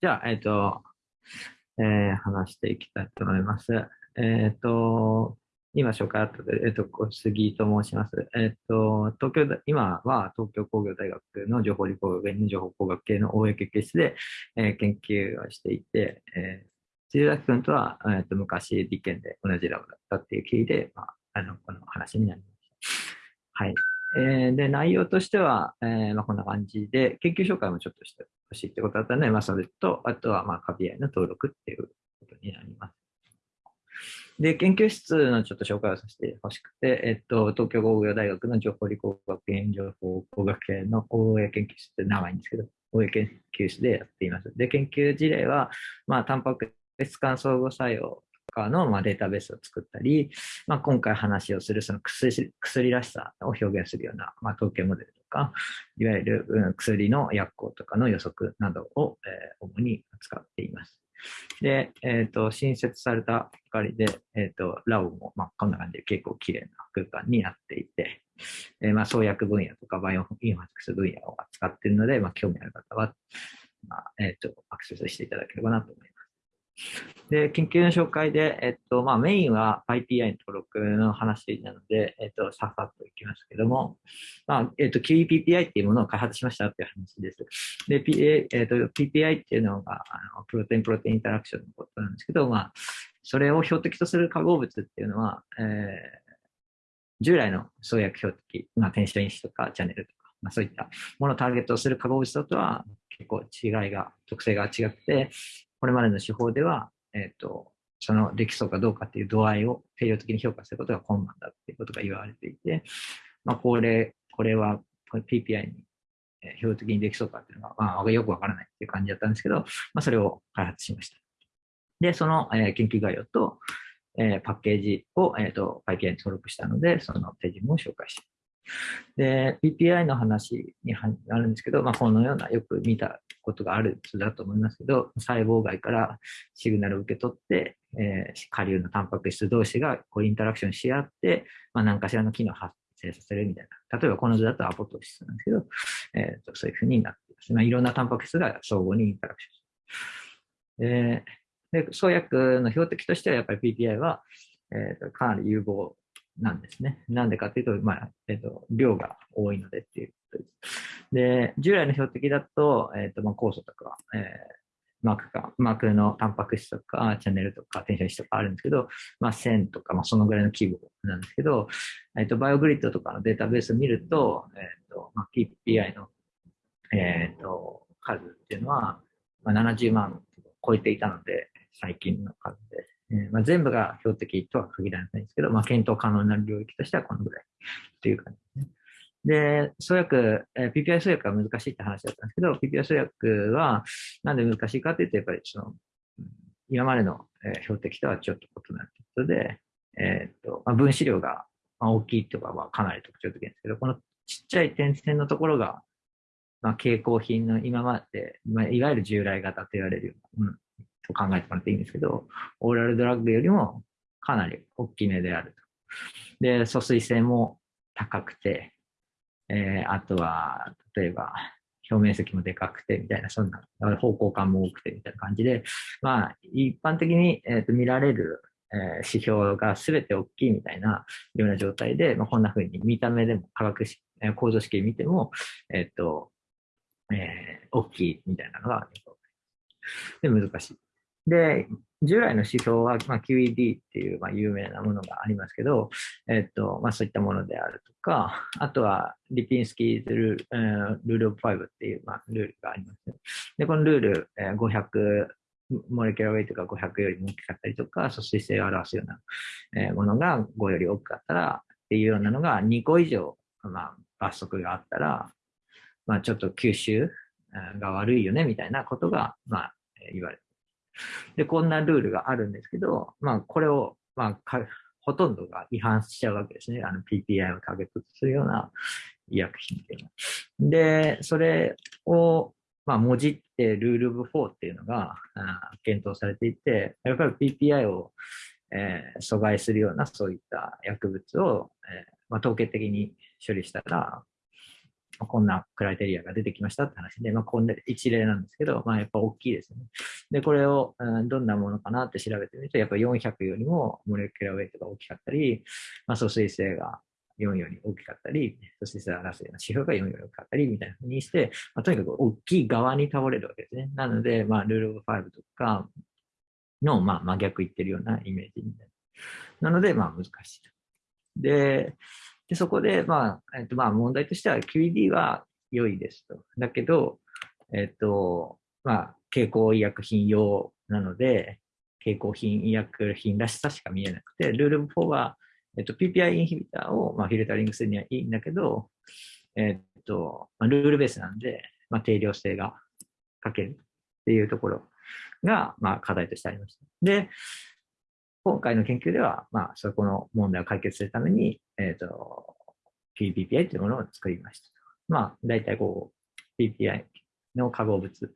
じゃあ、えっ、と、えー話していきたいと思います。えっ、と、今紹介あったで、えっ、と、杉と申します。えっ、と、東京、今は東京工業大学の情報理工学院の情報工学系の大江研究室で、えー研究をしていて、えー、辻崎君とは、えっ、と、昔理研で同じラボだったっていう経緯で、まあ、あの、この話になりました。はい。えーで、内容としては、えーまあ、こんな感じで、研究紹介もちょっとしてほしいってことだったので、まあ、それと、あとは、まあ、カビアイの登録っていうことになります。で、研究室のちょっと紹介をさせてほしくて、えっと、東京工業大学の情報理工学園情報工学系の大江研究室って長いんですけど、大江研究室でやっています。で、研究事例は、まあ、タンパク質間相互作用かの、まあ、データベースを作ったり、まあ、今回話をするその薬薬らしさを表現するような、まあ、統計モデルとか、いわゆる、薬の薬効とかの予測などを、主に扱っています。で、えっ、と、新設されたばかりで、えっ、と、ラボも、まあ、こんな感じで結構綺麗な空間になっていて、えーまあ、創薬分野とかバイオインファクス分野を扱っているので、まあ、興味ある方は、まあ、えっ、と、アクセスしていただければなと思います。で、研究の紹介で、えっと、まあ、メインは PyPI の登録の話なので、えっと、さっさっといきますけども、まあ、えっと、QEPPI っていうものを開発しましたっていう話です。で、P えっと、PPI っていうのが、あのプロテインプロテインインタラクションのことなんですけど、まあ、それを標的とする化合物っていうのは、えー従来の創薬標的、まあ、転写因子とかチャンネルとか、まあ、そういったものをターゲットする化合物とは結構違いが、特性が違くて、これまでの手法では、えっ、と、そのできそうかどうかっていう度合いを定量的に評価することが困難だっていうことが言われていて、まあ、これ、これは PPI に標的にできそうかっていうのが、まあ、よくわからないっていう感じだったんですけど、まあ、それを開発しました。で、その、えー研究概要と、えーパッケージを、えー、と PPI に登録したので、その手順を紹介してで、PPI の話にはなるんですけど、まあ、このようなよく見たことがある図だと思いますけど、細胞外からシグナルを受け取って、えー下流のタンパク質同士がこうインタラクションし合って、まあ、何かしらの機能を発生させるみたいな。例えばこの図だとアポトシスなんですけど、えーとそういうふうになっています。まあ、いろんなタンパク質が相互にインタラクションする。で、創薬の標的としてはやっぱり PPI は、えーとかなり有望なんですね。なんでかっていうと、まあ、えっ、と、量が多いのでっていうことです。で、従来の標的だと、えっ、と、まあ、酵素とか、えーマークか、マークのタンパク質とか、チャンネルとか、転写子とかあるんですけど、まあ、1000とか、まあ、そのぐらいの規模なんですけど、えっ、と、バイオグリッドとかのデータベースを見ると、えっ、と、まあ、PPI の、えっ、と、数っていうのは、まあ、70万超えていたので、最近の数です。えーまあ、全部が標的とは限らないんですけど、まあ、検討可能な領域としてはこのぐらいっていう感じですね。で、創薬、えー PPI 創薬は難しいって話だったんですけど、PPI 創薬はなんで難しいかというと、やっぱりその、今までの、え標的とはちょっと異なるということで、えーっと、まあ、分子量がま大きいとかはかなり特徴的ですけど、このちっちゃい点線のところが、まあ、蛍光品の今まで、まあ、いわゆる従来型と言われるようなものと考えてもらっていいんですけど、オーラルドラッグよりもかなり大きめであると。で、疎水性も高くて、えーあとは、例えば、表面積もでかくてみたいな、そんな、方向感も多くてみたいな感じで、まあ、一般的に、えーと見られる、えー指標が全て大きいみたいなような状態で、まあ、こんな風に見た目でも化学式、えー構造式見ても、えっ、と、えー大きいみたいなのが、で、難しい。で、従来の指標は、まあ、QED っていう、まあ、有名なものがありますけど、えっと、まあ、そういったものであるとか、あとは、リピンスキーズルール、えールールオブ5っていう、まあ、ルールがあります、ね。で、このルール、えー500、モレキュラーウェイトが500よりも大きかったりとか、疎水性を表すような、えーものが5より多かったら、っていうようなのが2個以上、まあ、罰則があったら、まあ、ちょっと吸収が悪いよね、みたいなことが、まあ、言われてで、こんなルールがあるんですけど、まあ、これを、まあ、ほとんどが違反しちゃうわけですね。あの PPI をターゲットとするような医薬品っていうのは。で、それを、まあ、もじってルールブ4っていうのがあ検討されていて、やっぱり PPI を、えー阻害するようなそういった薬物を、えーまあ、統計的に処理したら、こんなクライテリアが出てきましたって話で、まあ、こんな一例なんですけど、まあ、やっぱ大きいですね。で、これを、うん、どんなものかなって調べてみると、やっぱ400よりもモレキュラウェイトが大きかったり、まあ、疎水性が4より大きかったり、そしてさらすような指標が4より大きかったりみたいなふうにして、まあ、とにかく大きい側に倒れるわけですね。なので、まあ、ルールオブ5とかの、まあ、真逆言ってるようなイメージみたいな。なので、まあ、難しいと。で、でそこで、まあ、えっと、まあ、問題としては QED は良いですと。だけど、えっと、まあ、経口医薬品用なので、経口品医薬品らしさしか見えなくて、ルール4は、えっと、PPI インヒビターを、まあ、フィルタリングするにはいいんだけど、えっと、まあ、ルールベースなんで、まあ、定量性が欠けるっていうところが、まあ、課題としてありました。で、今回の研究では、まあ、そこの問題を解決するために、えっ、ー、と、PPPI というものを作りました。まあ、大体こう、PPI の化合物、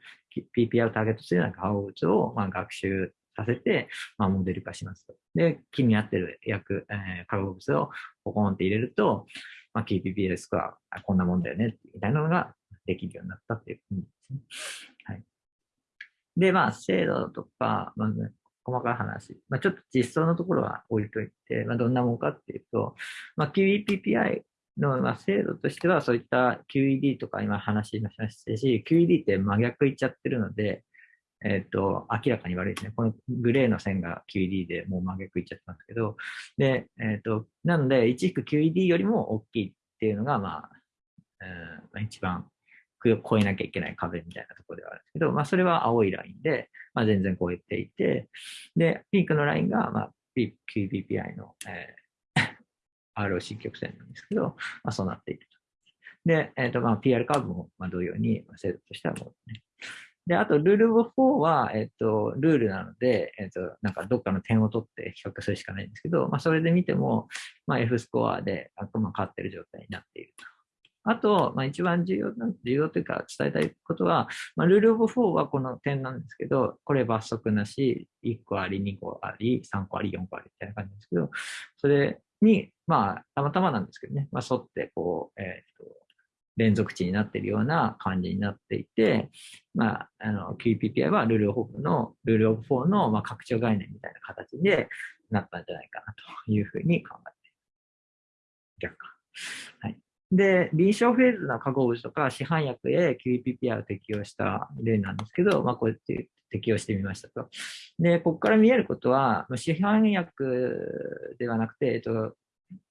PPI をターゲットするような化合物を、まあ、学習させて、まあ、モデル化しますと。で、気になってる薬、えー、化合物をポコンって入れると、まあ、KPPL スコア、こんなもんだよね、みたいなのができるようになったっていう感じですね。はい。で、まあ、精度とか、まあ、細かい話、まあ、ちょっと実装のところは置いといて、まあ、どんなもんかっていうと、まあ、QEPPI のまあ制度としては、そういった QED とか今話しましたし、QED って真逆いっちゃってるので、えっ、ー、と、明らかに悪いですね。このグレーの線が QED でもう真逆いっちゃってますけど、で、えっ、ー、と、なので、一軸 QED よりも大きいっていうのが、まあ、うん、一番超えなきゃいけない壁みたいなところではあるんですけど、まあ、それは青いラインで、まあ、全然超えていて、で、ピークのラインが、まあ、QBPI の、えー、ROC 曲線なんですけど、まあ、そうなっていると。で、えっ、ー、と、まあ、PR カーブも、まあ、同様に、精度としてはもうね。で、あと、ルール4は、えっ、ー、と、ルールなので、えっ、と、なんかどっかの点を取って比較するしかないんですけど、まあ、それで見ても、まあ、F スコアで、あと、まあ、勝ってる状態になっていると。あと、まあ、一番重要な、重要というか伝えたいことは、まあ、ルールオブ4はこの点なんですけど、これ罰則なし、1個あり、2個あり、3個あり、4個ありみたいな感じですけど、それに、まあ、たまたまなんですけどね、まあ、沿って、こう、えっ、と、連続値になっているような感じになっていて、まあ、あの、QPPI はルールオブの、ルールオブ4の、まあ、拡張概念みたいな形でなったんじゃないかなというふうに考えて。逆か。はい。で、臨床フェーズの化合物とか市販薬へ QEPPI を適用した例なんですけど、まあ、こうやって適用してみましたと。で、ここから見えることは、市販薬ではなくて、えっと、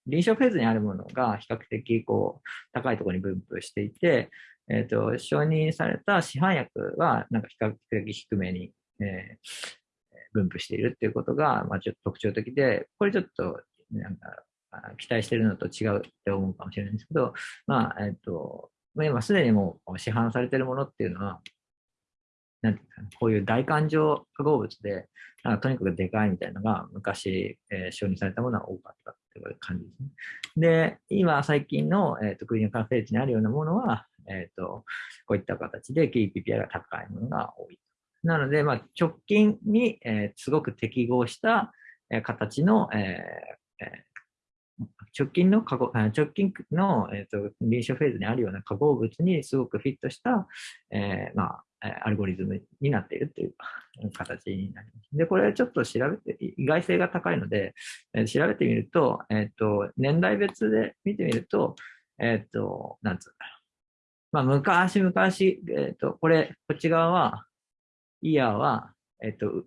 臨床フェーズにあるものが比較的こう高いところに分布していて、えっと、承認された市販薬はなんか比較的低めに、えー、分布しているっていうことが、まあ、ちょっと特徴的で、これちょっとなんか期待してるのと違うって思うかもしれないんですけど、まあ、えっと、今すでにもう市販されてるものっていうのは、なんていうか、こういう大感情化合物で、なんかとにかくでかいみたいなのが昔、えー、承認されたものは多かったっていう感じですね。で、今最近の、えーと、クリーンカーフェージにあるようなものは、えっ、ー、と、こういった形で KPPI が高いものが多い。なので、まあ、直近に、えー、すごく適合した、えー、形の、えーえ直近の化合直近の、えーと、臨床フェーズにあるような化合物にすごくフィットした、えー、まあ、アルゴリズムになっているという形になります。で、これちょっと調べて、意外性が高いので、えー、調べてみると、えっ、ー、と、年代別で見てみると、えっ、と、なんつうんだろう。まあ、昔々、えっ、と、これ、こっち側は、イヤーは、えっ、と、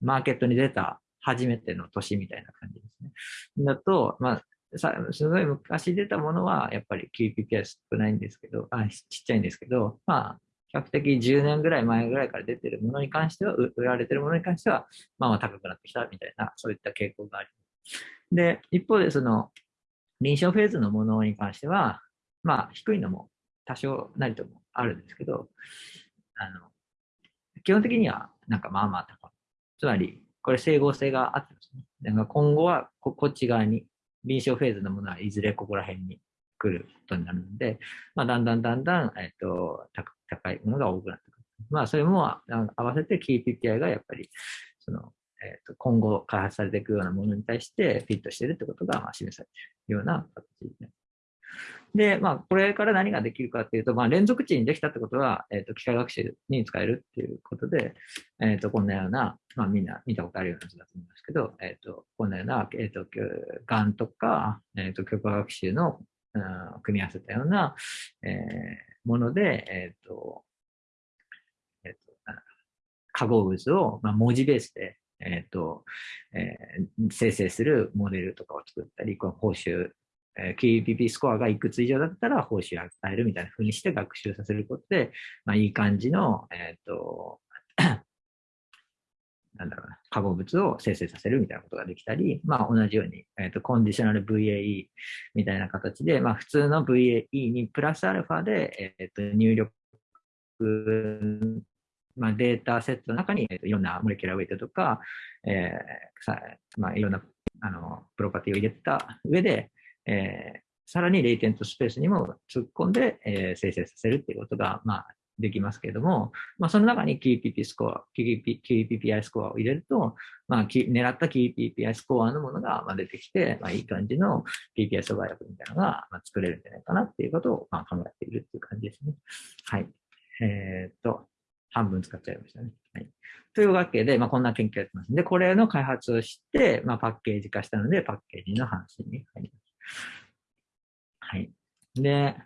マーケットに出た初めての年みたいな感じですね。だと、まあ、さすごい昔出たものはやっぱり QPP は少ないんですけど、あちっちゃいんですけど、まあ、比較的10年ぐらい前ぐらいから出てるものに関しては、売られてるものに関しては、まあまあ高くなってきたみたいな、そういった傾向があります。で、一方でその、臨床フェーズのものに関しては、まあ低いのも多少なりともあるんですけど、あの、基本的にはなんかまあまあ高い。つまり、これ整合性があってますね。だか今後はこっち側に臨床フェーズのものはいずれここら辺に来ることになるので、まあ、だんだんだんだん、えっと、高いものが多くなってくる。まあ、それも合わせて KPPI がやっぱり、その、えっと、今後開発されていくようなものに対してフィットしているってことが、まあ、示されているような形になります。で、まあ、これから何ができるかっていうと、まあ、連続値にできたってことは、えっ、ー、と、機械学習に使えるっていうことで、えっ、ー、と、こんなような、まあ、みんな見たことあるような図だと思いますけど、えっ、ー、と、こんなような、えっ、と、がんとか、えっ、と、教科学習の、うん、組み合わせたような、えもので、えっ、と、えっ、と、化合物を、まあ、文字ベースで、えっ、と、え生成するモデルとかを作ったり、この報酬え QPP スコアがいくつ以上だったら報酬を与えるみたいな風にして学習させることで、まあ、いい感じの、えっ、ー、と、なんだろうな、化合物を生成させるみたいなことができたり、まあ、同じように、えっ、ー、と、コンディショナル VAE みたいな形で、まあ、普通の VAE にプラスアルファで、えっ、ー、と、入力、まあ、データセットの中に、えー、といろんなモレキュラーウェイトとか、えーさまあ、いろんなあのプロパティを入れた上で、えー、さらにレイテントスペースにも突っ込んで、えー、生成させるっていうことが、まあ、できますけれども、まあ、その中に QPP スコア、QPPI スコアを入れると、まあ、狙った QPPI スコアのものが出てきて、まあ、いい感じの PPI 阻害薬みたいなのが作れるんじゃないかなっていうことをまあ考えているっていう感じですね。はい。えー、っと、半分使っちゃいましたね。はい。というわけで、まあ、こんな研究やってますんで、これの開発をして、まあ、パッケージ化したので、パッケージの話に入ります。はい。で、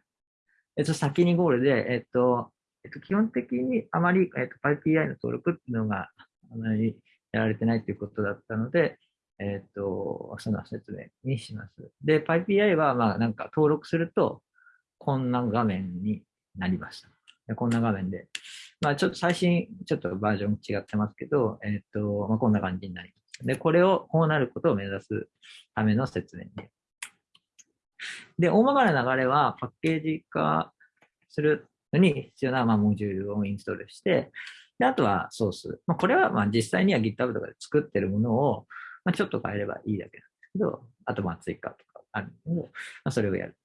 えっと、先にゴールで、えっと、えっと、基本的にあまり、えっと、PyPI の登録っていうのがあまりやられてないということだったので、えっと、その説明にします。で、PyPI は、まあ、なんか登録すると、こんな画面になりました。でこんな画面で。まあ、ちょっと最新、ちょっとバージョン違ってますけど、えっと、まあ、こんな感じになります。で、これを、こうなることを目指すための説明でで、大まかな流れはパッケージ化するのに必要な、まあ、モジュールをインストールして、で、あとはソース。まあ、これはまあ実際には GitHub とかで作ってるものを、まあ、ちょっと変えればいいだけなんですけど、あとまあ追加とかあるんで、まあ、それをやる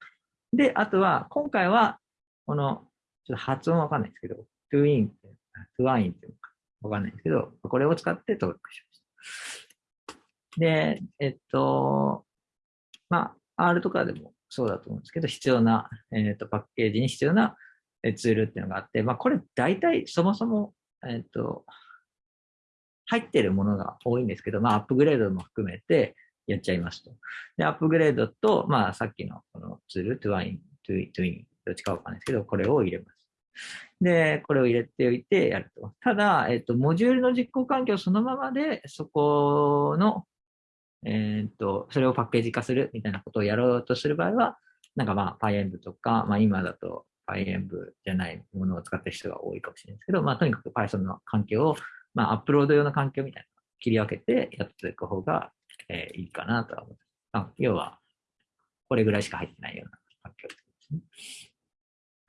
と。で、あとは、今回は、この、ちょっと発音わかんないですけど、twin って、twine っていうのかわかんないですけど、これを使って登録しました。で、えっと、まあ、R とかでもそうだと思うんですけど、必要な、えーと、パッケージに必要なツールっていうのがあって、まあ、これ大体そもそも、えっ、ー、と、入ってるものが多いんですけど、まあ、アップグレードも含めてやっちゃいますと。で、アップグレードと、まあ、さっきのこのツール、 twine、twine、twine、どっちかわかんないですけど、これを入れます。で、これを入れておいてやると。ただ、えっ、と、モジュールの実行環境そのままで、そこのえっ、と、それをパッケージ化するみたいなことをやろうとする場合は、なんかまあ PyEnv とか、まあ今だと PyEnv じゃないものを使ってる人が多いかもしれないですけど、まあとにかく Python の環境を、まあアップロード用の環境みたいな切り分けてやっていく方が、えー、いいかなとは思います。要は、これぐらいしか入ってないような環境ですね。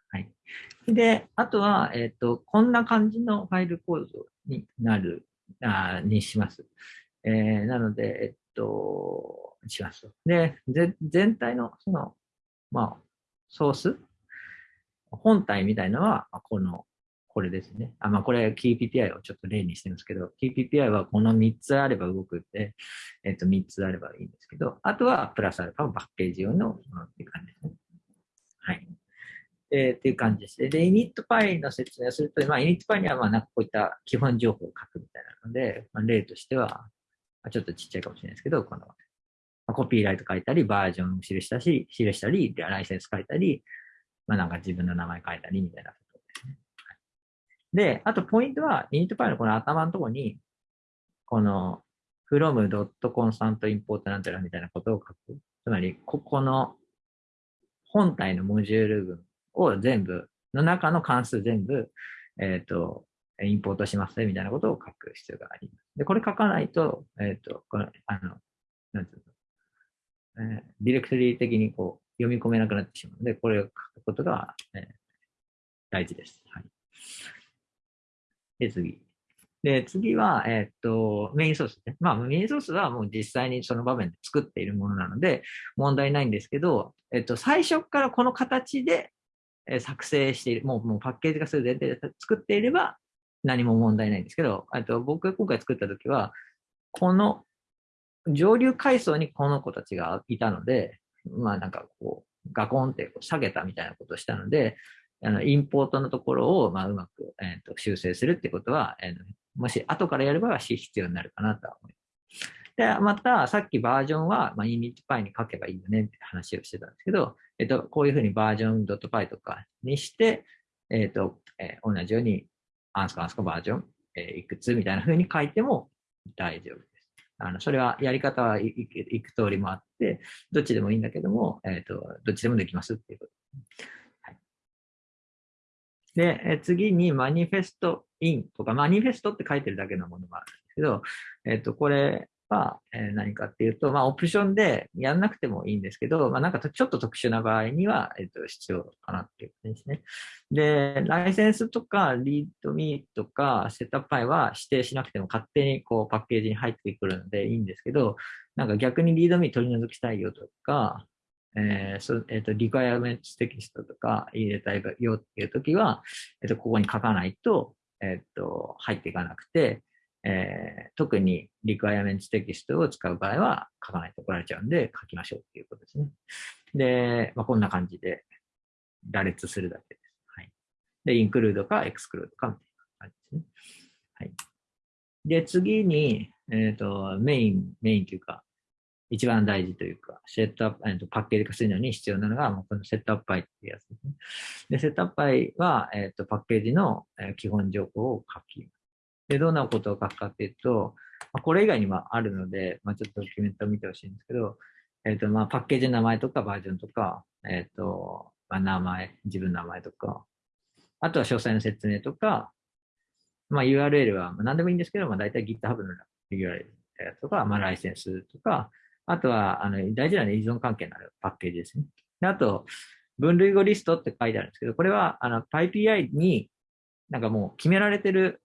はい。で、あとは、えっ、ー、と、こんな感じのファイル構造になる、あにします。えー、なので、えっと、します。で、全体の、その、まあ、ソース、本体みたいのは、この、これですね。あ、まあ、これ KeyPPI をちょっと例にしてるんですけど、KeyPPI はこの3つあれば動くって、えっと、3つあればいいんですけど、あとはプラスアルファのパッケージ用のものっていう感じですね。はい。えー、っていう感じですね。で、initpy の説明をすると、まあ、initpy には、まあ、なんかこういった基本情報を書くみたいなので、まあ、例としては、ちょっとちっちゃいかもしれないですけど、この、コピーライト書いたり、バージョン記したし、記したり、ライセンス書いたり、まあ、なんか自分の名前書いたりみたいなことですね。で、あとポイントは、イニットパイのこの頭のところに、この from.constant.import なんてらみたいなことを書く。つまり、ここの本体のモジュール群を全部、の中の関数全部、えっ、ー、と、インポートしますね、みたいなことを書く必要があります。で、これ書かないと、えっ、ー、と、これ、あの、なんていうの、えー、ディレクトリー的にこう、読み込めなくなってしまうので、これを書くことが、えー、大事です。はい。で、次。で、次は、えっ、ー、と、メインソースですね。まあ、メインソースはもう実際にその場面で作っているものなので、問題ないんですけど、えっ、と、最初からこの形で作成している、もうもうパッケージ化する前提で作っていれば、何も問題ないんですけど、と僕が今回作った時は、この上流階層にこの子たちがいたので、まあなんかこう、ガコンって下げたみたいなことをしたので、あのインポートのところを、まあ、うまく、えーと、修正するってことは、えー、もし後からやれば必要になるかなとは思います。で、また、さっきバージョンは、まあ、イニットパイに書けばいいよねって話をしてたんですけど、えっと、こういうふうにバージョン .py とかにして、えっと、えー、同じように、アンスコアンスコバージョン、えー、いくつみたいな風に書いても大丈夫です。あの、それはやり方はいく通りもあって、どっちでもいいんだけども、えっ、ー、と、どっちでもできますっていうこと。で、え次にマニフェストインとか、マニフェストって書いてるだけのものもあるんですけど、えっ、ー、と、これ、は、え何かっていうと、まあ、オプションでやんなくてもいいんですけど、まあ、なんかちょっと特殊な場合には、えっ、と、必要かなっていうことですね。で、ライセンスとか、リードミーとか、セットアップパイは指定しなくても勝手にこうパッケージに入ってくるのでいいんですけど、なんか逆にリードミー取り除きたいよとか、えーそえっ、ー、と、リクエアメントテキストとか入れたいよっていうときは、え、ー、と、ここに書かないと、えっ、ー、と、入っていかなくて、えー、特にリクワイアメントテキストを使う場合は書かないと怒られちゃうんで書きましょうっていうことですね。で、まあ、こんな感じで羅列するだけです。はい。で、 include か exclude かみたいな感じですね。はい。で、次に、えっ、ー、と、メイン、メインというか、一番大事というか、セットアップ、えー、とパッケージ化するのに必要なのが、もうこの setup py っていうやつですね。で、 setup py は、えっ、ー、と、パッケージの基本情報を書きますで、どんなことを書くかっていうと、まあ、これ以外にもあるので、まあ、ちょっとドキュメントを見てほしいんですけど、えっ、ー、と、まあ、パッケージの名前とかバージョンとか、えっ、ー、と、まあ、名前、自分の名前とか、あとは詳細の説明とか、まあ、URL は何でもいいんですけど、まあ、大体 GitHub の URL とか、まあ、ライセンスとか、あとは、あの、大事な依存関係のあるパッケージですね。であと、分類語リストって書いてあるんですけど、これは、あの、PyPI になんかもう決められてる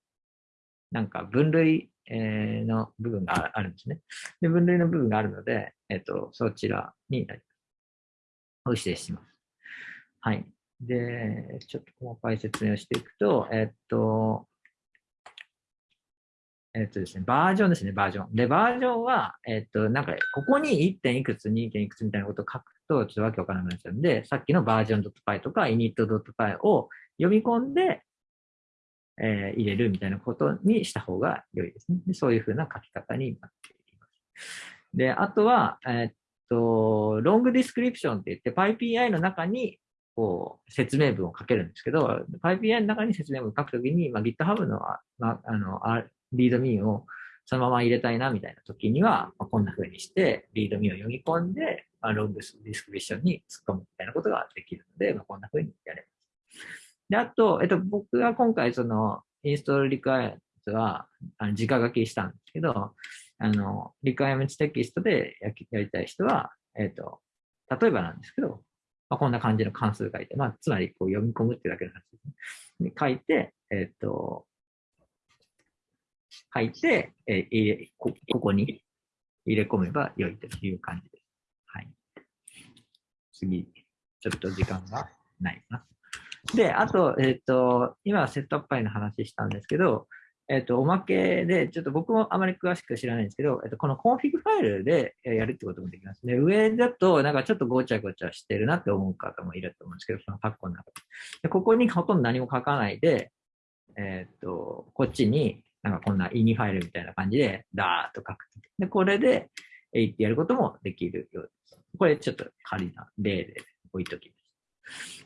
なんか分類の部分があるんですね。で、分類の部分があるので、えっと、そちらになります。を指定します。はい。で、ちょっと細かい説明をしていくと、えっと、えっとですね、バージョンですね、バージョン。で、バージョンは、えっと、なんか、ここに 1. 点いくつ、2. 点いくつみたいなことを書くと、ちょっとわけわからなくなっちゃうんで、さっきのバージョン .py とか init.py を読み込んで、えー、入れるみたいなことにした方が良いですね。でそういうふうな書き方になっています。で、あとは、えー、っと、 long description って言って、PyPI の中にこう説明文を書けるんですけど、PyPI の中に説明文を書くときに、まあ、GitHub のまあ、あの README をそのまま入れたいなみたいな時には、まあ、こんな風にして、 README を読み込んで、まあ、 long description に突っ込むみたいなことができるので、まあ、こんな風にやれます。で、あと、えっと、僕が今回その、 install requireトは、あの、直書きしたんですけど、あの、リクエアメントテキストでややりたい人は、えっと、例えばなんですけど、まあ、こんな感じの関数書いて、まあ、つまりこう読み込むってだけの話ですね。で書いて、えっと、書いて、え入れこ、ここに入れ込めば良いという感じです。はい。次、ちょっと時間がないな。で、あと、えっ、ー、と、今 setup py の話したんですけど、えっ、ー、と、おまけで、ちょっと僕もあまり詳しく知らないんですけど、えっ、ー、と、このコンフィグファイルでやるってこともできますね。上だと、なんかちょっとごちゃごちゃしてるなって思う方もいると思うんですけど、そのカッコの中で。でここにほとんど何も書かないで、えっ、と、こっちになんかこんな ini ファイルみたいな感じで、ダーッと書く。で、これで、えいってやることもできるようです。これちょっと仮な例で置いときます。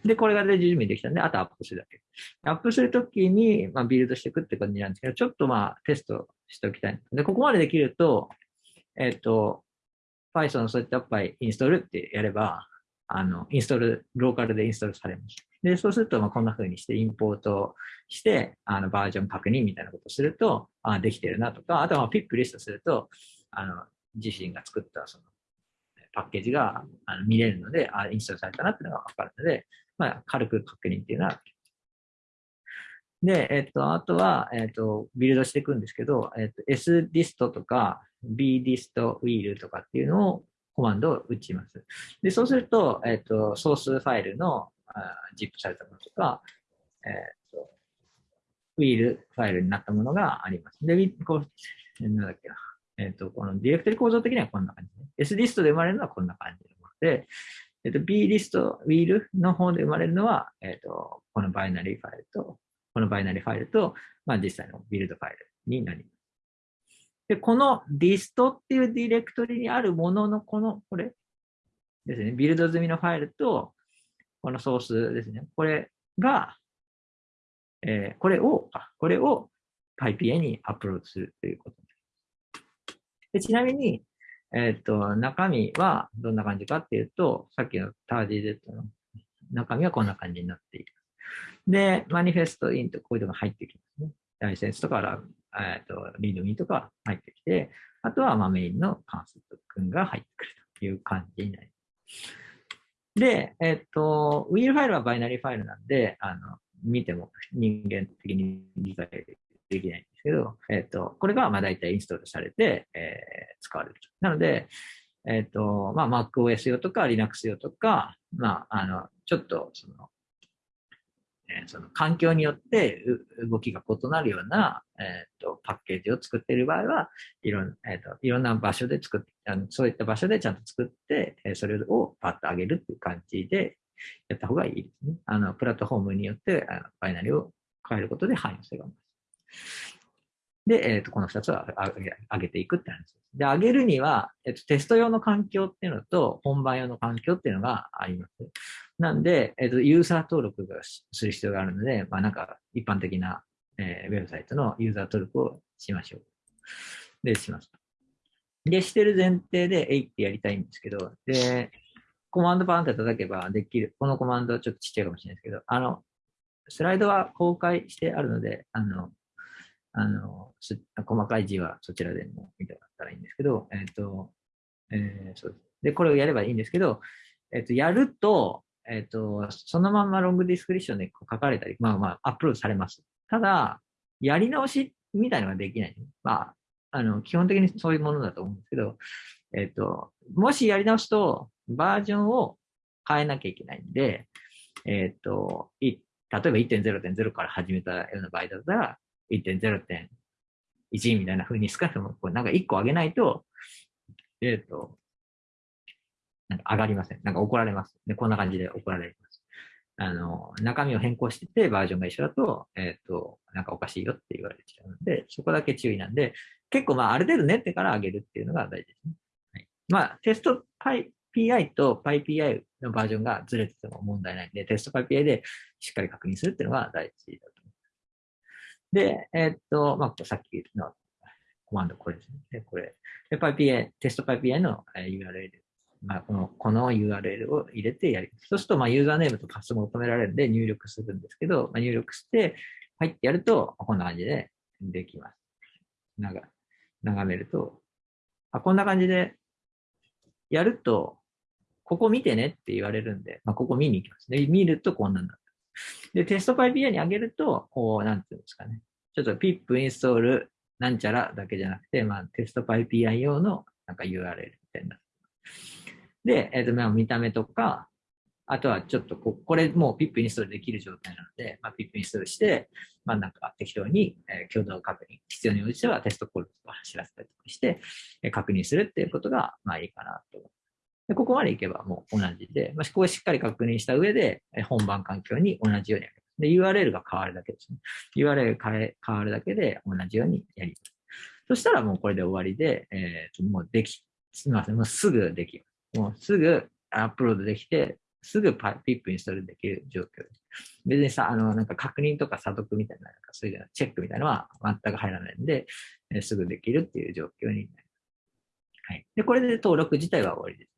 で、これがで準備できたんで、あとアップするだけ。アップするときに、まあ、ビルドしていくって感じなんですけど、ちょっとまあ、テストしておきたい。で、ここまでできると、えっ、ー、と、Python そういったパイインストールってやれば、あの、インストール、ローカルでインストールされます。で、そうすると、まあ、こんな風にしてインポートして、あの、バージョン確認みたいなことをすると、あできてるなとか、あとはピップリストすると、あの、自身が作ったそのパッケージが見れるので、あ、インストールされたなっていうのがわかるので、まあ、軽く確認っていうのはで、えっと、あとは、えっと、ビルドしていくんですけど、えっと、sdist とか bdist wheel とかっていうのをコマンドを打ちます。で、そうすると、えっと、ソースファイルのあ zip されたものとか、えっと、ウィールファイルになったものがあります。で、こう、なんだっけな。えっ、ー、と、このディレクトリ構造的にはこんな感じ、ね。SDist で生まれるのはこんな感じのもので、えっと、B リスト、ウィールの方で生まれるのは、えっと、このバイナリーファイルと、このバイナリーファイルと、まあ、実際のビルドファイルになります。で、この dist っていうディレクトリにあるものの、この、これですね、ビルド済みのファイルと、このソースですね、これが、えー、これを、これを PyPA にアップロードするということちなみに、えっ、ー、と、中身はどんな感じかっていうと、さっきのターディ Z の中身はこんな感じになっている。で、マニフェストインとこういうのが入ってきますね。ライセンスとかえっ、ー、と、リードミーとか入ってきて、あとはまあメインの関数君が入ってくるという感じになります。で、えっ、ー、と、ウィールファイルはバイナリーファイルなんで、あの、見ても人間的に理解できないですけど、えっ、ー、と、これがまあ大体インストールされて、えー、使われると。なので、えっ、ー、と、まあ MacOS 用とか Linux 用とか、まあ、あの、ちょっとその、えその環境によって動きが異なるような、えーと、パッケージを作っている場合はいろん,、えーと、いろんな場所で作ってあの、そういった場所でちゃんと作って、えそれをパッと上げるっていう感じでやった方がいいですね。あのプラットフォームによってあのバイナリを変えることで汎用性が増す。で、えっ、ー、と、この2つは上げていくって話です。で、上げるには、えっ、ー、と、テスト用の環境っていうのと、本番用の環境っていうのがあります。なんで、えっ、ー、と、ユーザー登録がする必要があるので、まあ、なんか、一般的な、えウェブサイトのユーザー登録をしましょう。で、します。で、してる前提で、えいってやりたいんですけど、で、コマンドパンって叩けばできる。このコマンドちょっとちっちゃいかもしれないですけど、あの、スライドは公開してあるので、あの、あの、細かい字はそちらでも見てもらったらいいんですけど、えっ、ー、と、えー、そうで。で、これをやればいいんですけど、えっ、ー、と、やると、えっ、と、そのままロングディスクリプションで書かれたり、まあまあ、アップロードされます。ただ、やり直しみたいのができない。まあ、あの、基本的にそういうものだと思うんですけど、えっ、と、もしやり直すと、バージョンを変えなきゃいけないんで、えっ、と、例えば1.0.0から始めたような場合だったら、1.0.1みたいな風に少なくとも、こうなんか1個上げないと、えっ、ー、と、なんか上がりません。なんか怒られます。で、こんな感じで怒られます。あの、中身を変更しててバージョンが一緒だと、えっ、ー、と、なんかおかしいよって言われちゃうので、そこだけ注意なんで、結構まあある程度練ってから上げるっていうのが大事ですね。はい、まあ、テスト PI と PyPI のバージョンがずれてても問題ないんで、テスト PyPI でしっかり確認するっていうのが大事だで、え、っと、まあ、さっきのコマンドこれですね。で、これ。で、PyPI、テスト PyPI の URL。まあ、この、この URL を入れてやります。そうすると、まあ、ユーザーネームとパスも求められるんで入力するんですけど、まあ、入力して、入ってやると、こんな感じでできます。なんか、眺めると、あ、こんな感じでやると、ここ見てねって言われるんで、まあ、ここ見に行きます。で、見るとこんなんだ。で、テスト PyPI に上げると、こう、なんていうんですかね。ちょっと pip インストールなんちゃらだけじゃなくて、まあ、テスト PyPI 用のなんか URL みたいな。で、えっ、ー、と、まあ、見た目とか、あとはちょっとこ、これもう pip インストールできる状態なので、まあ、pip インストールして、まあ、なんか適当に、えー、共同確認、必要に応じてはテストコールとか走らせたりとかして、えー、確認するっていうことが、まあいいかなと思で、ここまでいけばもう同じで、まあ、ここしっかり確認した上で、本番環境に同じようにやります。で、URL が変わるだけですね。URL 変え変わるだけで同じようにやります。そしたらもうこれで終わりで、えー、もうでき、すみません、もうすぐできます。もうすぐアップロードできて、すぐピップインストールできる状況です。別にさ、あの、なんか確認とか査読みたいな、なんかそういうチェックみたいなのは全く入らないんで、えー、すぐできるっていう状況になります。はい。で、これで登録自体は終わりです。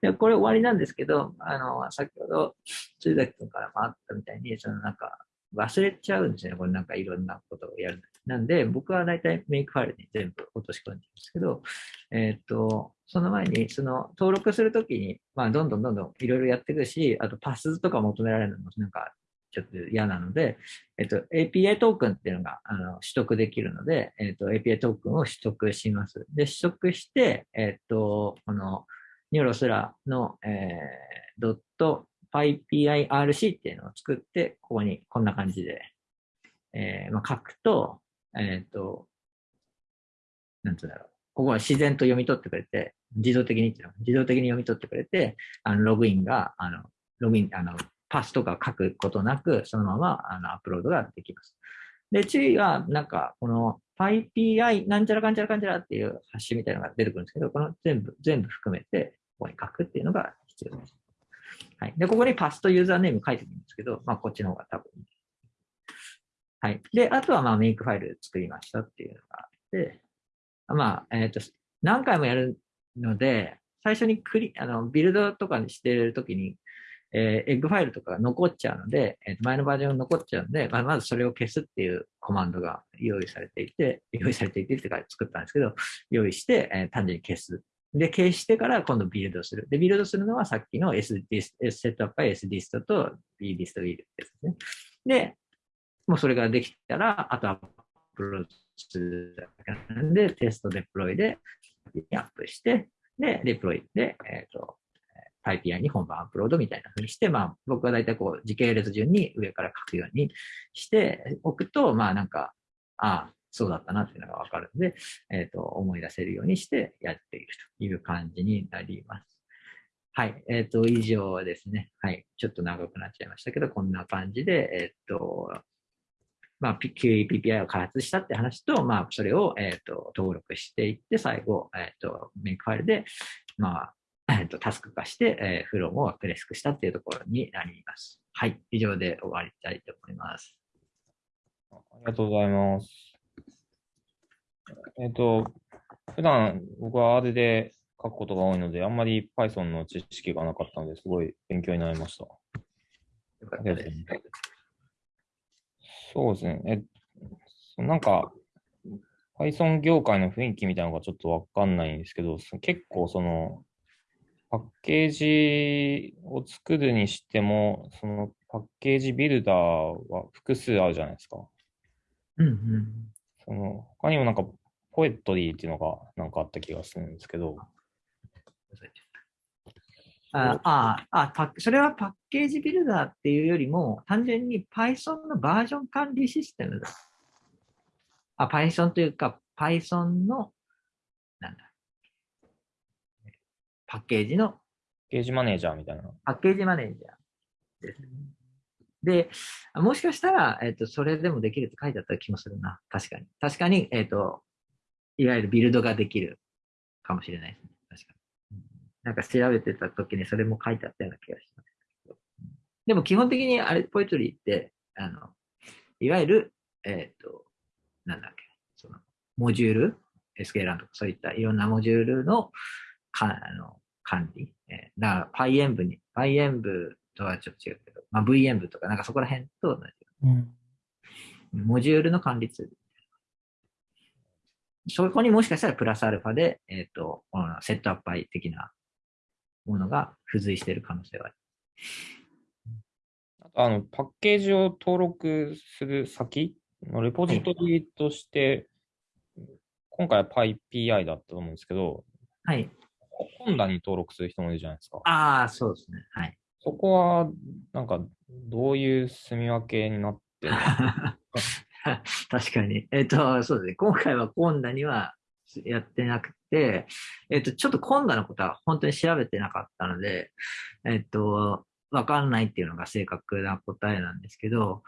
で、これ終わりなんですけど、あの、先ほど、辻崎君からもあったみたいに、そのなんか、忘れちゃうんですよね。これなんかいろんなことをやる。なんで、僕は大体メイクファイルに全部落とし込んでるんですけど、えっ、と、その前に、その登録するときに、まあ、どんどんどんどんいろいろやっていくし、あとパスとか求められるのもなんかちょっと嫌なので、えっと、API トークンっていうのがあの取得できるので、えっと、API トークンを取得します。で、取得して、えっと、この、ニョロスラの、えー、ドット PyPIRC っていうのを作って、ここにこんな感じで、えー、まあ、書くと、えっ、ー、と、なんつうんだろう。ここは自然と読み取ってくれて、自動的にっていうの自動的に読み取ってくれて、あのログインが、あの、ログイン、あの、パスとか書くことなく、そのままあのアップロードができます。で、注意は、なんか、この PyPI なんちゃらかんちゃらかんちゃらっていうハッシュみたいなのが出てくるんですけど、この全部、全部含めて、ここに書くっていうのが必要です。はい。で、ここにパスとユーザーネーム書いてるんですけど、まあ、こっちの方が多分いい。はい。で、あとは、まあ、 Makefile 作りましたっていうのがあって、まあ、えっ、ー、と、何回もやるので、最初にクリ、あの、ビルドとかにしてるときに、えー、エッグファイルとかが残っちゃうので、えー、前のバージョン残っちゃうので、まあ、まずそれを消すっていうコマンドが用意されていて、用意されていてってか作ったんですけど、用意して、えー、単純に消す。で、消してから今度ビルドする。で、ビルドするのはさっきの sdis、setup は sdist と B ディストビルですね。で、もうそれができたら、あとはアップロードするだけなんで、テストデプロイでアップして、で、デプロイで、えっ、ー、と、PyPI に本番アップロードみたいな風にして、まあ、僕は大体こう、時系列順に上から書くようにしておくと、まあなんか、ああ、そうだったなっていうのがわかるので、えっ、ー、と、思い出せるようにしてやっているという感じになります。はい。えっ、ー、と、以上ですね。はい。ちょっと長くなっちゃいましたけど、こんな感じで、えっ、ー、と、まあ、QEPPI を開発したって話と、まあ、それを、えっ、と、登録していって、最後、えっ、と、メイクファイルで、まあ、えっと、タスク化して、えー、フローもプレスクしたっていうところになります。はい。以上で終わりたいと思います。ありがとうございます。えっ、と、普段僕は R で書くことが多いので、あんまり Python の知識がなかったので、すごい勉強になりました。そうですね。え、なんか、Python 業界の雰囲気みたいなのがちょっとわかんないんですけど、結構その、パッケージを作るにしても、そのパッケージビルダーは複数あるじゃないですか。うんうん。その他にもなんか、ポエットリーっていうのがなんかあった気がするんですけど。あああそれはパッケージビルダーっていうよりも、単純に Python のバージョン管理システムだ。あ、Python というか、Python の、なんだ、パッケージの。パッケージマネージャーみたいな。パッケージマネージャーです。で、もしかしたら、えっ、ー、と、それでもできるって書いてあった気もするな。確かに。確かに、えっ、ー、と、いわゆるビルドができるかもしれないですね。確かに。なんか調べてた時にそれも書いてあったような気がします。でも基本的にあれ、ポエトリーって、あの、いわゆる、えっ、ー、と、なんだっけ、その、モジュール、スケーランとかそういったいろんなモジュールの、か、あの、管理。えー、だから PyEnv に、PyEnv とはちょっと違うけど、まあ、VEnv とかなんかそこら辺と同じ。うん、モジュールの管理ツール。そこにもしかしたらプラスアルファで、えっ、ー、と、このセットアップアイ的なものが付随している可能性がある。あの、パッケージを登録する先のレポジトリとして、はい、今回は PyPI だったと思うんですけど、はい。本棚に登録する人もいるじゃないですか。ああ、そうですね。はい。そこは、なんか、どういう住み分けになってる 確かに。えっ、ー、と、そうですね。今回はコンダにはやってなくて、えっ、ー、と、ちょっとコンダのことは本当に調べてなかったので、えっ、ー、と、わかんないっていうのが正確な答えなんですけど、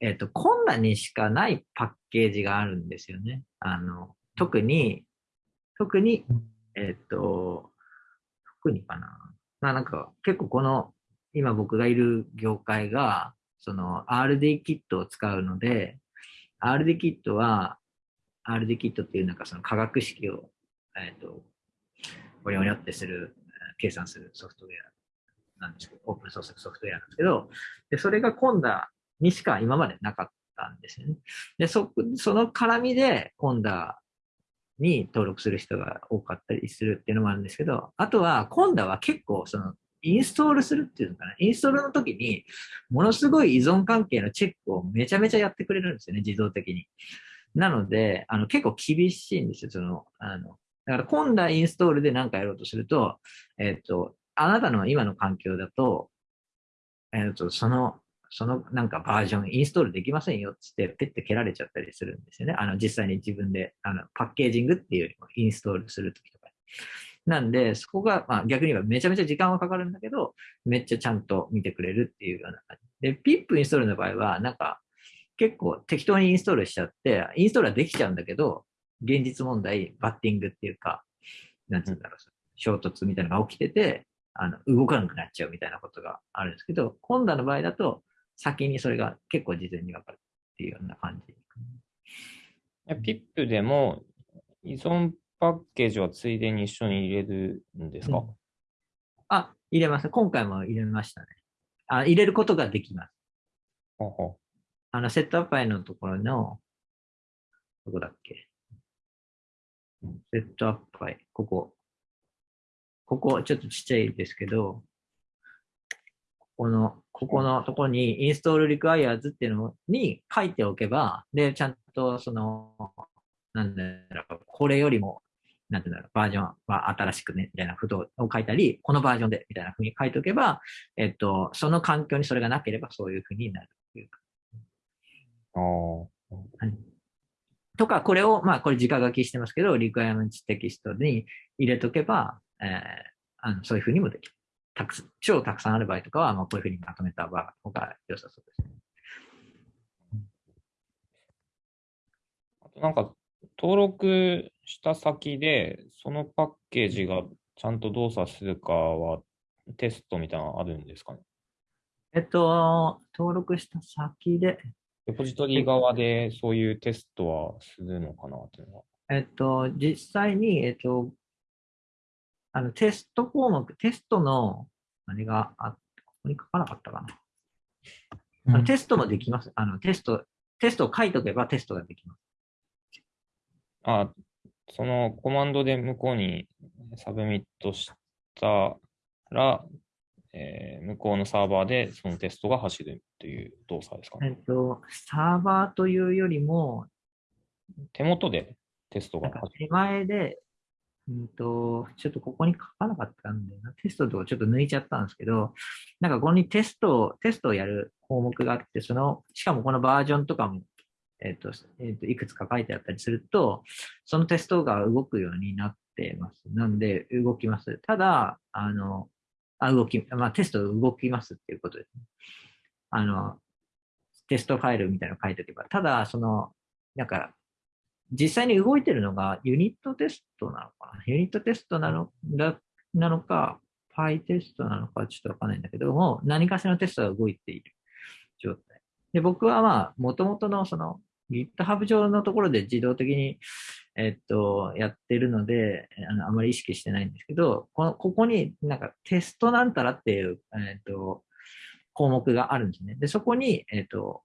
えっ、と、コンダにしかないパッケージがあるんですよね。あの、特に、特に、えっ、と、特にかな。まあなんか結構この今僕がいる業界がその RD キットを使うので、RD キットは RD キットっていうなんかその化学式を、えっ、ー、と、おりおりってする、計算するソフトウェアなんですけど、オープンソースソフトウェアなんですけど、で、それがコンダにしか今までなかったんですよね。で、そ、その絡みでコンダに登録する人が多かったりするっていうのもあるんですけど、あとは、今度は結構その、インストールするっていうのかな？インストールの時に、ものすごい依存関係のチェックをめちゃめちゃやってくれるんですよね、自動的に。なので、あの、結構厳しいんですよ、その、あの、だから今度はインストールで何かやろうとすると、えっ、と、あなたの今の環境だと、えっ、と、その、そのなんかバージョンインストールできませんよっつって、ペッて蹴られちゃったりするんですよね。あの、実際に自分で、あの、パッケージングっていうよりもインストールするときとか。なんで、そこが、まあ逆に言えばめちゃめちゃ時間はかかるんだけど、めっちゃちゃんと見てくれるっていうような感じ。で、ピップインストールの場合は、なんか、結構適当にインストールしちゃって、インストールはできちゃうんだけど、現実問題、バッティングっていうか、なんつうんだろう、衝突みたいなのが起きてて、あの、動かなくなっちゃうみたいなことがあるんですけど、今度の場合だと、先にそれが結構事前に分かるっていうような感じ。ピップでも依存パッケージはついでに一緒に入れるんですか、うん、あ、入れます。今回も入れましたね。あ入れることができます。ほうほうあの、セットアップイのところの、どこだっけ？セットアップイ、ここ。ここ、ちょっとちっちゃいですけど、この、ここのところに install requires っていうのに書いておけば、で、ちゃんとその、なんだろう、これよりも、なんていうんだろう、バージョンは新しくね、みたいなことを書いたり、このバージョンで、みたいなふうに書いておけば、えっと、その環境にそれがなければそういうふうになるというか。はい、とか、これを、まあ、これ直書きしてますけど、リクエアメントテキストに入れとけば、えー、あのそういうふうにもできる。たく超たくさんある場合とかは、まあ、こういうふうにまとめた方が良さそうですね。あとなんか、登録した先で、そのパッケージがちゃんと動作するかは、テストみたいなのあるんですかね？えっと、登録した先で。デポジトリ側でそういうテストはするのかなというのは。えっと、実際に、えっと、あの、テスト項目、テストの、何があ、ここに書かなかったかな。うん、テストもできます。あの、テスト、テストを書いとけばテストができます。あ、そのコマンドで向こうに submit したら、えー、向こうのサーバーでそのテストが走るという動作ですか、ね、えっと、サーバーというよりも、手元でテストが走る。手前でうんと、ちょっとここに書かなかったんだよな。テストとかちょっと抜いちゃったんですけど、なんかここにテスト、テストをやる項目があって、その、しかもこのバージョンとかも、えっ、ー、と、えっ、ー、と、いくつか書いてあったりすると、そのテストが動くようになってます。なんで、動きます。ただ、あの、あ、動き、まあ、テスト動きますっていうことですね。あの、テストファイルみたいなの書いておけば。ただ、その、なんか、実際に動いてるのがユニットテストなのかな？ユニットテストなのだなのか、パイテストなのかちょっとわかんないんだけども、何かしらのテストが動いている状態。で、僕はまあ、元々のその GitHub 上のところで自動的に、えっと、やってるので、あのあまり意識してないんですけど、このここになんかテストなんたらっていう、えっと、項目があるんですね。で、そこに、えっと、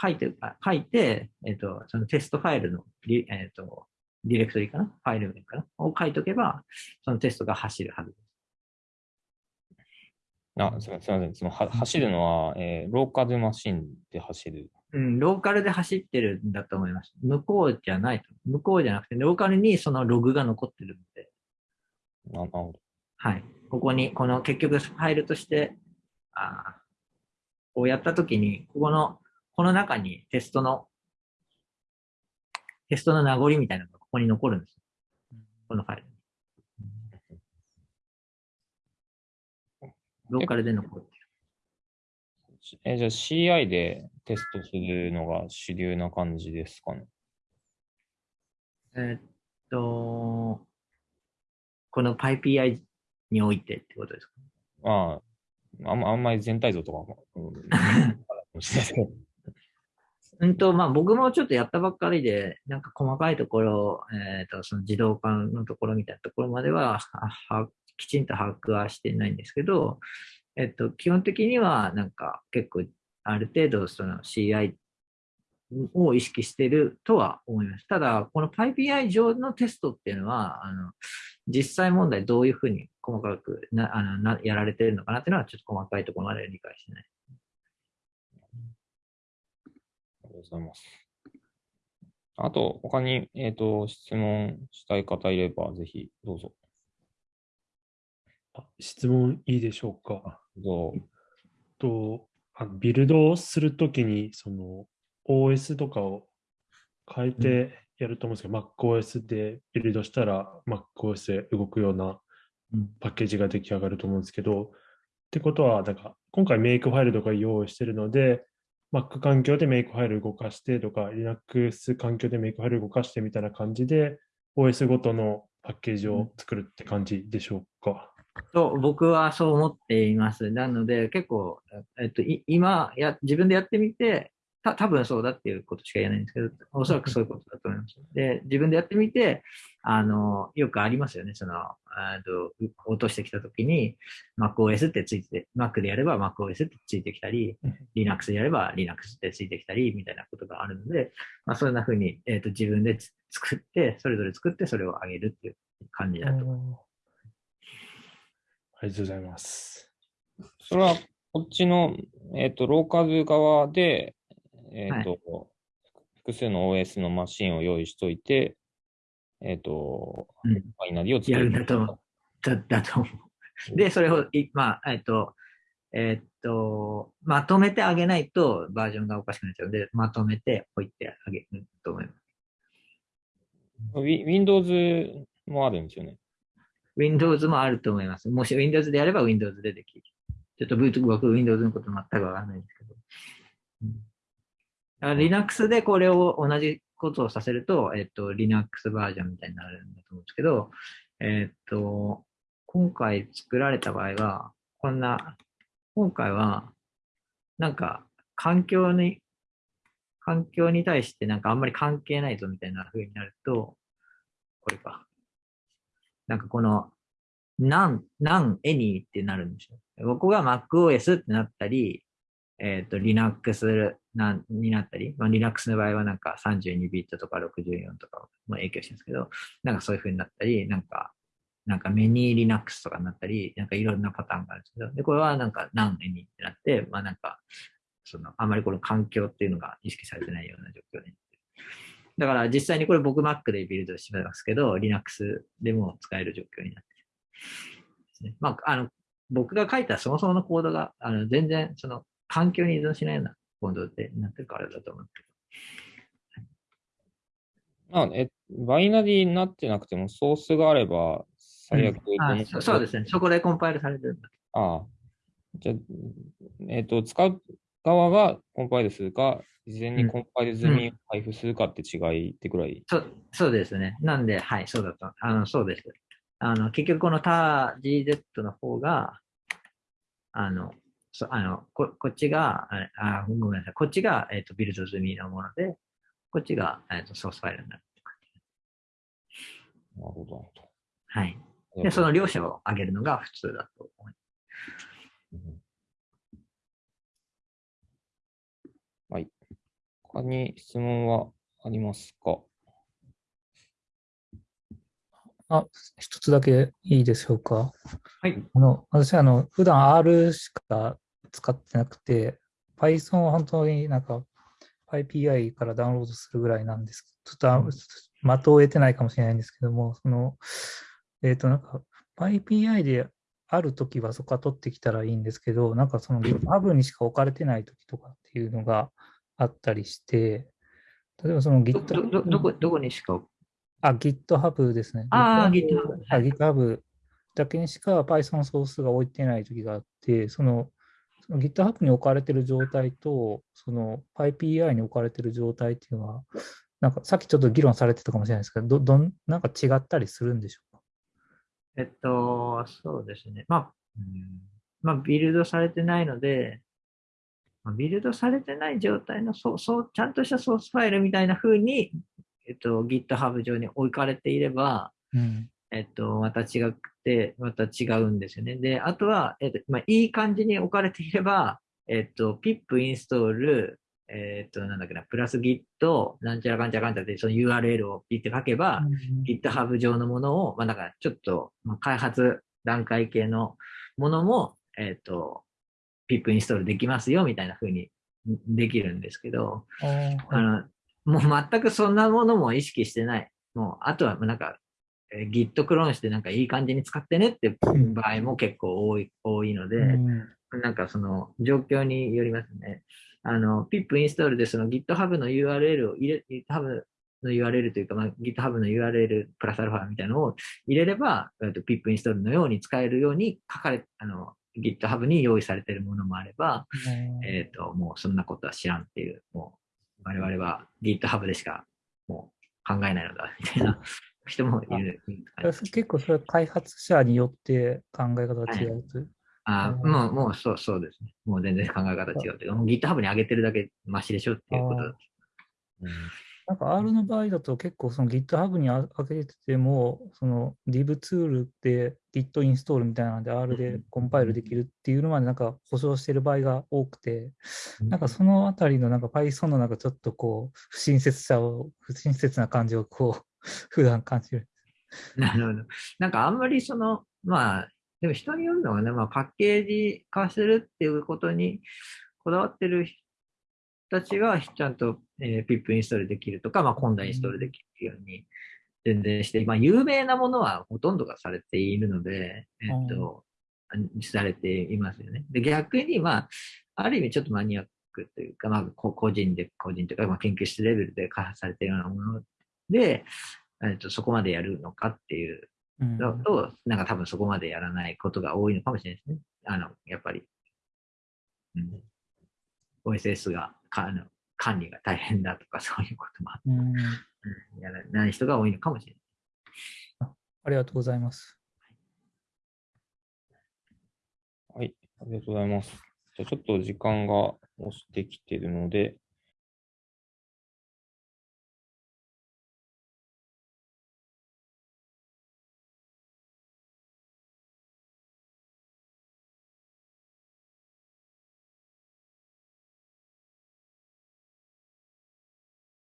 書いて、書いて、えっ、と、そのテストファイルの、えっ、と、ディレクトリかな？ファイル名かな？を書いとけば、そのテストが走るはずです。あ、すみません。そのは走るのは、えー、ローカルマシンで走る？うん、ローカルで走ってるんだと思います。向こうじゃないと。向こうじゃなくて、ローカルにそのログが残ってるので。なるほど。はい。ここに、この結局ファイルとして、あこうやったときに、ここのこの中にテストの、テストの名残みたいなのがここに残るんです。このファイルに。ローカルで残ってる。え、じゃあ CI でテストするのが主流な感じですかね？えっと、この PyPI においてってことですか？ああ、あんまあんまり全体像とかも、うん、うんと、まあ僕もちょっとやったばっかりで、なんか細かいところ、えっ、ー、と、その自動化のところみたいなところまでは、はきちんと把握はしてないんですけど、えっ、ー、と、基本的にはなんか結構ある程度その CI を意識してるとは思います。ただ、この PyPI 上のテストっていうのは、あの、実際問題どういうふうに細かくな、あの、な、やられてるのかなっていうのはちょっと細かいところまで理解してない。とうございます。あと、他に、えっ、ー、と、質問したい方いれば、ぜひどうぞ。質問いいでしょうか。どうと、あのビルドをするときに、その OS とかを変えてやると思うんですけど、MacOS でビルドしたら MacOS で動くようなうん。パッケージが出来上がると思うんですけど、ってことは、なんか今回メイクファイルとか用意してるので、Mac 環境でメイクファイル動かしてとか、Linux 環境でメイクファイル動かしてみたいな感じで、OS ごとのパッケージを作るって感じでしょうか？と僕はそう思っています。なので、結構、えっと、い今や、自分でやってみて、た多分そうだっていうことしか言えないんですけど、おそらくそういうことだと思います。で、自分でやってみて、あの、よくありますよね。その、あと落としてきたときに、MacOS ってついて、Mac でやれば MacOS ってついてきたりうん、Linux でやれば Linux ってついてきたり、みたいなことがあるので、まあ、そんな風に、えっと、自分でつ作って、それぞれ作って、それを上げるっていう感じだと思います。ありがとうございます。それは、こっちの、えっ、と、ローカル側で、えっ、と、複数の OS のマシンを用意しといて、えっ、と、うんファイナリーを作やる。るんだと思う。だだと思う。で、それをい、まあ、えっと、えっと、まとめてあげないとバージョンがおかしくなっちゃうので、まとめて置いてあげると思います。Wi- Windows もあるんですよね。Windows もあると思います。もし Windows でやれば Windows でできる。ちょっとブート僕 Windows のこと全くわかんないんですけど。うん Linux でこれを同じことをさせると、えっと、Linux バージョンみたいになるんだと思うんですけど、えっと、今回作られた場合は、こんな、今回は、なんか、環境に、環境に対してなんかあんまり関係ないぞみたいな風になると、これか。なんかこの、なん、なん、エニーってなるんですよ。ここが MacOS ってなったり、えっ、と、Linux なになったり、まあ、Linux の場合はなんか32ビットとか64とかも影響してるんですけど、なんかそういう風になったり、なんか、なんかメニー Linux とかになったり、なんかいろんなパターンがあるんですけど、で、これはなんかなんエニーってなって、まあなんか、その、あまりこの環境っていうのが意識されてないような状況になってる。だから実際にこれ僕 Mac でビルドしてますけど、Linux でも使える状況になってるですね。まあ、あの、僕が書いたそもそものコードが、あの、全然その環境に依存しないようなコードでなってるからだと思うけあえ、バイナリーになってなくても、ソースがあれば、最悪ど。あそそうですね。そこでコンパイルされてるんだ。ああ。じゃあ、えっ、と、使う側がコンパイルするか、事前にコンパイル済みを配布するかって違いってくらい。そうそうですね。なんで、はい、そうだと。あの、そうです。あの、結局この他 GZ の方が、あの、そあのここっちが、あごめんなさい。こっちが、えっとビルド済みのもので、こっちが、えっとソースファイルになるって感じ。なるほど。はい。どで、その両者を上げるのが普通だと思いうんはい。他に質問はありますか？あ、一つだけいいでしょうか？はい。あの、私、あの、普段 R しか使ってなくて、Python は本当になんか PyPI からダウンロードするぐらいなんですけど、ちょっとあ的を得てないかもしれないんですけども、その、えっ、と、なんか PyPI であるときはそこから取ってきたらいいんですけど、なんかその GitHub にしか置かれてないときとかっていうのがあったりして、例えばそのど GitHub どどどこどこにしか。あ、GitHub ですね。あー GitHub あ GitHub だけにしか Python ソースが置いてない時があって、そのその GitHub に置かれてる状態と、その PyPI に置かれてる状態っていうのは、なんかさっきちょっと議論されてたかもしれないですけど、どどんなんか違ったりするんでしょうか？えっと、そうですね。まあ、うん。まあ、ビルドされてないので、まあビルドされてない状態のそうそうちゃんとしたソースファイルみたいな風に、えっと、GitHub 上に置かれていれば、うん。えっと、また違くて、また違うんですよね。で、あとは、えっと、まあ、いい感じに置かれていれば、えっと、pip インストール、えっと、なんだっけな、プラス git、なんちゃらかんちゃらかんちゃらって、その URL をピッて書けば、GitHub 上のものを、まあ、だからちょっと、まあ、開発段階系のものも、えっ、と、pip インストールできますよ、みたいな風にできるんですけど、あの、もう全くそんなものも意識してない。もう、あとはなんか、えー Git クローンしてなんかいい感じに使ってねってうん場合も結構多い、多いので、うんなんかその状況によりますね。あの、pip インストールでその GitHub の URL を入れ、GitHub の URL というか、まあ、GitHub の URL プラスアルファみたいなのを入れれば、えっと pip インストールのように使えるように書かれ、あの、GitHub に用意されているものもあれば、えっ、と、もうそんなことは知らんっていう、もう、我々は GitHub でしかもう考えないのだ、みたいな 人もいる。結構それは開発者によって考え方が違うという。あうんもう、もうそう、そうですね。もう全然考え方違うっていうか。GitHub に上げてるだけマシでしょっていうことだ。なんか R の場合だと結構その GitHub にあ上げてても、その Div ツールで Git インストールみたいなので R でコンパイルできるっていうのまでなんか保証してる場合が多くて、なんかそのあたりのなんか Python のなんかちょっとこう不親切さを、不親切な感じをこう 普段感じる。なるほど。なんかあんまりその、まあ、でも人によるのはね、まあパッケージ化するっていうことにこだわってる人たちがちゃんと、えー、PIP インストールできるとか、まあコンダインストールできるように全然して、まあ有名なものはほとんどがされているので、えっと、されていますよね。で、逆にまあ、ある意味ちょっとマニアックというか、まあこ個人で、個人というか、まあ研究室レベルで開発されているようなもので、えっと、そこまでやるのかっていううんのと、なんか多分そこまでやらないことが多いのかもしれないですね。あの、やっぱり。うん。OSS がかあの管理が大変だとか そういうこともあって、うんうんやらない人が多いのかもしれない。ありがとうございます。はい、ありがとうございます。じゃあちょっと時間が押してきてるので、